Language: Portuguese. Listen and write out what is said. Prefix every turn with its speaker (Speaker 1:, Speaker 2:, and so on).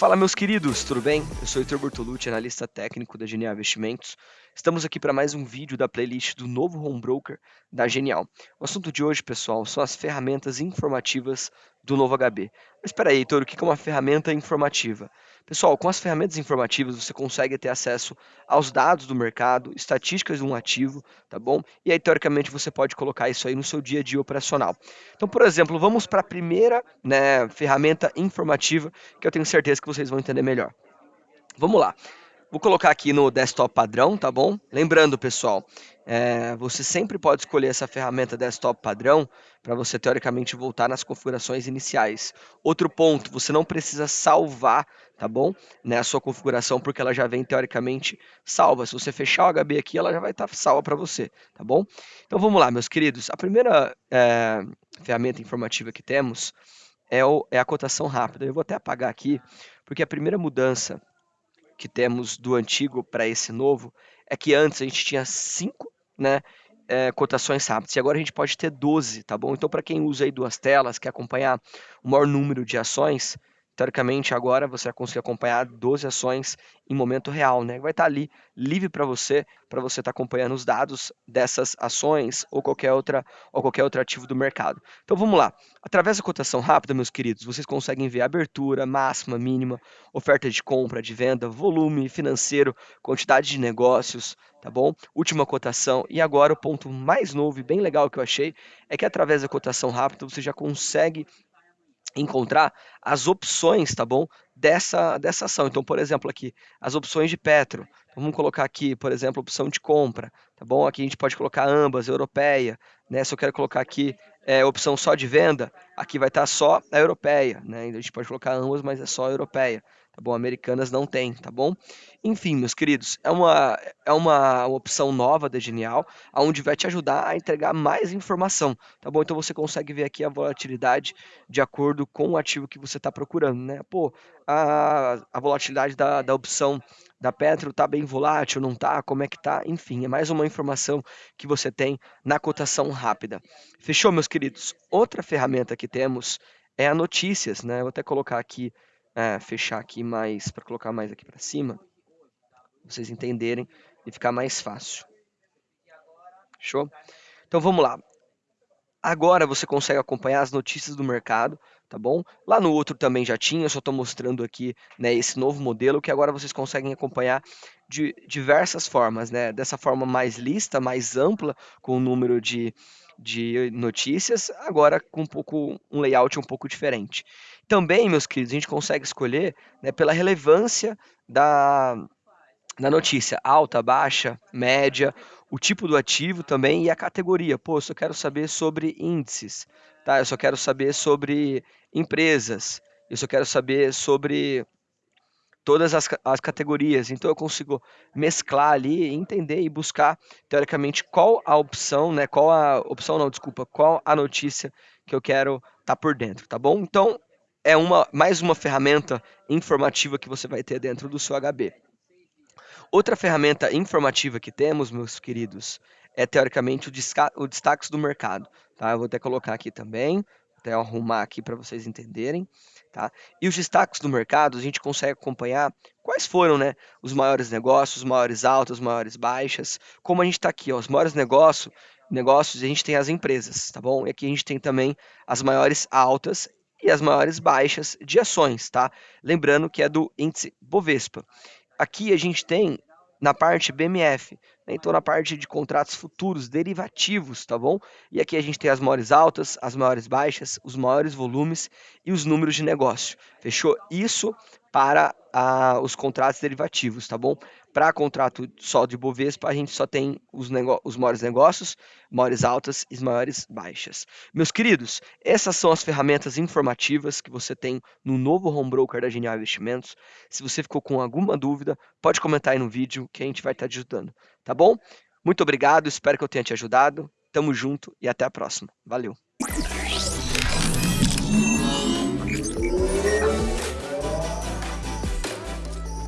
Speaker 1: Fala, meus queridos, tudo bem? Eu sou Heitor Bortolucci, analista técnico da Genial Investimentos. Estamos aqui para mais um vídeo da playlist do novo Home Broker da Genial. O assunto de hoje, pessoal, são as ferramentas informativas do novo HB. Mas espera aí, Heitor, o que é uma ferramenta informativa? Pessoal, com as ferramentas informativas você consegue ter acesso aos dados do mercado, estatísticas de um ativo, tá bom? E aí, teoricamente, você pode colocar isso aí no seu dia a dia operacional. Então, por exemplo, vamos para a primeira né, ferramenta informativa que eu tenho certeza que vocês vão entender melhor. Vamos lá. Vou colocar aqui no desktop padrão, tá bom? Lembrando, pessoal, é, você sempre pode escolher essa ferramenta desktop padrão para você, teoricamente, voltar nas configurações iniciais. Outro ponto, você não precisa salvar, tá bom? Né, a sua configuração, porque ela já vem, teoricamente, salva. Se você fechar o HB aqui, ela já vai estar tá salva para você, tá bom? Então, vamos lá, meus queridos. A primeira é, ferramenta informativa que temos é, o, é a cotação rápida. Eu vou até apagar aqui, porque a primeira mudança que temos do antigo para esse novo é que antes a gente tinha cinco né, é, cotações rápidas e agora a gente pode ter 12, tá bom? Então, para quem usa aí duas telas, quer acompanhar o maior número de ações, teoricamente agora você vai conseguir acompanhar 12 ações em momento real, né? Vai estar tá ali livre para você, para você estar tá acompanhando os dados dessas ações ou qualquer outra ou qualquer outro ativo do mercado. Então vamos lá. Através da cotação rápida, meus queridos, vocês conseguem ver abertura, máxima, mínima, oferta de compra, de venda, volume financeiro, quantidade de negócios, tá bom? Última cotação e agora o ponto mais novo e bem legal que eu achei é que através da cotação rápida você já consegue encontrar as opções, tá bom? Dessa, dessa ação. Então, por exemplo, aqui, as opções de Petro. Vamos colocar aqui, por exemplo, opção de compra, tá bom? Aqui a gente pode colocar ambas, europeia, né? Se eu quero colocar aqui é, opção só de venda, aqui vai estar só a europeia, né? A gente pode colocar ambas, mas é só a europeia tá bom? Americanas não tem, tá bom? Enfim, meus queridos, é uma, é uma opção nova da Genial, onde vai te ajudar a entregar mais informação, tá bom? Então você consegue ver aqui a volatilidade de acordo com o ativo que você está procurando, né? Pô, a, a volatilidade da, da opção da Petro tá bem volátil, não tá? Como é que tá? Enfim, é mais uma informação que você tem na cotação rápida. Fechou, meus queridos? Outra ferramenta que temos é a notícias, né? Vou até colocar aqui é, fechar aqui mais, para colocar mais aqui para cima, vocês entenderem e ficar mais fácil. Show? Então vamos lá. Agora você consegue acompanhar as notícias do mercado, tá bom? Lá no outro também já tinha, eu só estou mostrando aqui né, esse novo modelo que agora vocês conseguem acompanhar de diversas formas, né? Dessa forma mais lista, mais ampla, com o número de, de notícias, agora com um pouco um layout um pouco diferente. Também, meus queridos, a gente consegue escolher né, pela relevância da, da notícia, alta, baixa, média, o tipo do ativo também e a categoria. Pô, eu só quero saber sobre índices, tá? Eu só quero saber sobre empresas, eu só quero saber sobre todas as, as categorias. Então eu consigo mesclar ali, entender e buscar teoricamente qual a opção, né? Qual a opção não, desculpa, qual a notícia que eu quero estar tá por dentro, tá bom? Então é uma, mais uma ferramenta informativa que você vai ter dentro do seu HB. Outra ferramenta informativa que temos, meus queridos, é teoricamente o, o destaques do mercado. Tá? Eu vou até colocar aqui também, até arrumar aqui para vocês entenderem. Tá? E os destaques do mercado, a gente consegue acompanhar quais foram né, os maiores negócios, os maiores altas, as maiores baixas. Como a gente está aqui, ó, os maiores negócios, negócios, a gente tem as empresas, tá bom? E aqui a gente tem também as maiores altas e as maiores baixas de ações, tá? Lembrando que é do índice Bovespa. Aqui a gente tem na parte BMF? Então na parte de contratos futuros, derivativos, tá bom? E aqui a gente tem as maiores altas, as maiores baixas, os maiores volumes e os números de negócio. Fechou? Isso para os contratos derivativos, tá bom? Para contrato só de Bovespa, a gente só tem os, os maiores negócios, maiores altas e maiores baixas. Meus queridos, essas são as ferramentas informativas que você tem no novo Home Broker da Genial Investimentos. Se você ficou com alguma dúvida, pode comentar aí no vídeo que a gente vai estar te ajudando, tá bom? Muito obrigado, espero que eu tenha te ajudado. Tamo junto e até a próxima. Valeu.